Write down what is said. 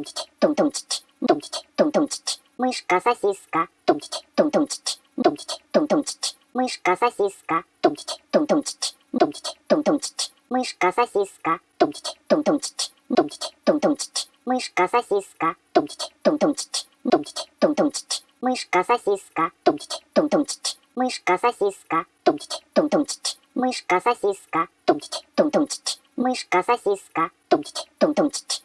тум-тить, тум-тум-тить, тум-тить, тум-тум-тить, мышка-сосиска, тум-тить, тум-тум-тить, тум-тить, тум-тум-тить, мышка-сосиска, тум-тить, тум-тум-тить, тум-тить, тум-тум-тить, мышка-сосиска, тум-тить, тум-тум-тить, тум-тить, тум-тум-тить, мышка-сосиска, тум-тить, тум-тум-тить, тум-тить, тум-тум-тить, мышка-сосиска, тум-тить, тум-тум-тить, мышка-сосиска, тум-тить, тум-тум-тить, мышка-сосиска, тум-тить, тум-тум-тить, мышка-сосиска, тум-тить, тум-тум-тить, тум-тить, тум-тум-тить, мышка-сосиска, тум-тить, тум-тум-тить, тум-тить, тум-тум-тить, мышка-сосиска, тум-тить, тум-тум-тить, тум-тить,